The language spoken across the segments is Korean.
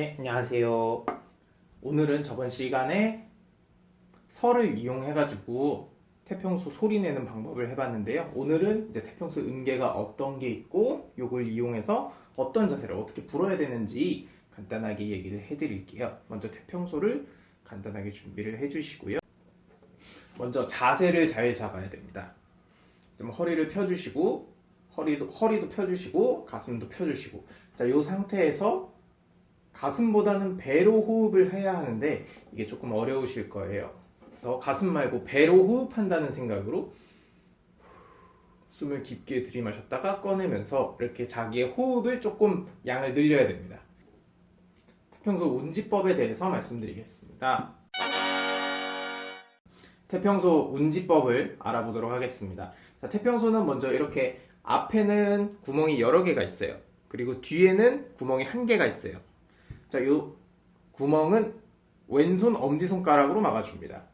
네, 안녕하세요. 오늘은 저번 시간에 설을 이용해가지고 태평소 소리 내는 방법을 해봤는데요. 오늘은 이제 태평소 음계가 어떤 게 있고 요걸 이용해서 어떤 자세를 어떻게 불어야 되는지 간단하게 얘기를 해드릴게요. 먼저 태평소를 간단하게 준비를 해주시고요. 먼저 자세를 잘 잡아야 됩니다. 좀 허리를 펴주시고 허리도 허리도 펴주시고 가슴도 펴주시고 자, 이 상태에서 가슴보다는 배로 호흡을 해야 하는데 이게 조금 어려우실 거예요. 그래서 가슴 말고 배로 호흡한다는 생각으로 숨을 깊게 들이마셨다가 꺼내면서 이렇게 자기의 호흡을 조금 양을 늘려야 됩니다. 태평소 운지법에 대해서 말씀드리겠습니다. 태평소 운지법을 알아보도록 하겠습니다. 자, 태평소는 먼저 이렇게 앞에는 구멍이 여러 개가 있어요. 그리고 뒤에는 구멍이 한 개가 있어요. 자, 요 구멍은 왼손 엄지손가락으로 막아줍니다.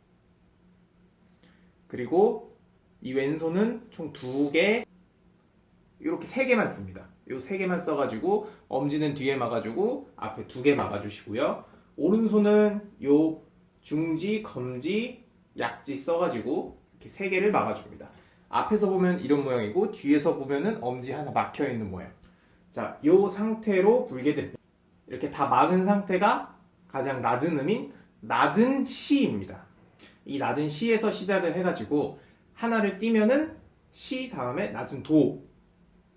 그리고 이 왼손은 총 두 개, 이렇게 세 개만 씁니다. 요 세 개만 써가지고 엄지는 뒤에 막아주고 앞에 두 개 막아주시고요. 오른손은 요 중지, 검지, 약지 써가지고 이렇게 세 개를 막아줍니다. 앞에서 보면 이런 모양이고 뒤에서 보면은 엄지 하나 막혀 있는 모양. 자, 요 상태로 불게 됩니다. 이렇게 다 막은 상태가 가장 낮은 음인 낮은 시입니다. 이 낮은 시에서 시작을 해가지고 하나를 띄면은 시 다음에 낮은 도,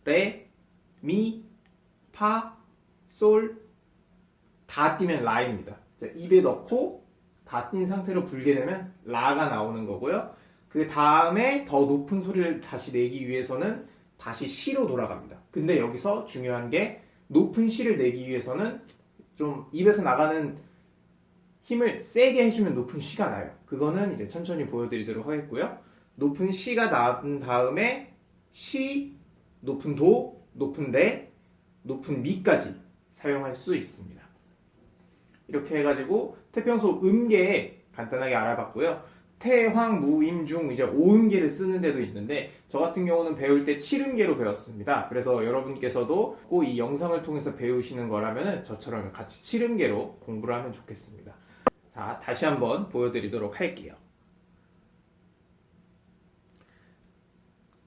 레, 미, 파, 솔, 다 띄면 라입니다. 자, 입에 넣고 다 띈 상태로 불게 되면 라가 나오는 거고요. 그 다음에 더 높은 소리를 다시 내기 위해서는 다시 시로 돌아갑니다. 근데 여기서 중요한 게 높은 시를 내기 위해서는 좀 입에서 나가는 힘을 세게 해주면 높은 시가 나요. 그거는 이제 천천히 보여드리도록 하겠고요. 높은 시가 나온 다음에 시, 높은 도, 높은 레, 높은 미까지 사용할 수 있습니다. 이렇게 해가지고 태평소 음계에 간단하게 알아봤고요. 태황, 무임, 중 이제 5음계를 쓰는 데도 있는데 저 같은 경우는 배울 때 7음계로 배웠습니다. 그래서 여러분께서도 꼭 이 영상을 통해서 배우시는 거라면 저처럼 같이 7음계로 공부를 하면 좋겠습니다. 자, 다시 한번 보여드리도록 할게요.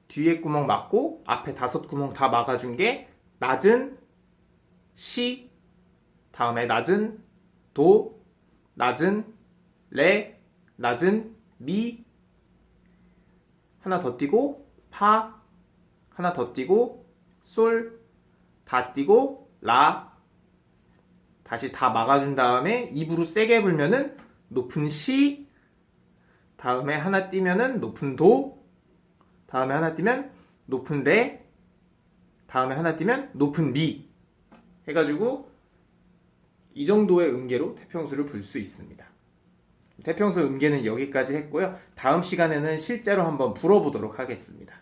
뒤에 구멍 막고 앞에 다섯 구멍 다 막아준 게 낮은 시, 다음에 낮은 도, 낮은 레, 낮은 미, 하나 더 띄고 파, 하나 더 띄고 솔, 다 띄고 라, 다시 다 막아준 다음에 입으로 세게 불면은 높은 시, 다음에 하나 띄면은 높은 도, 다음에 하나 띄면 높은 레, 다음에 하나 띄면 높은 미 해가지고 이 정도의 음계로 태평수를 불 수 있습니다. 태평소 음계는 여기까지 했고요. 다음 시간에는 실제로 한번 불어보도록 하겠습니다.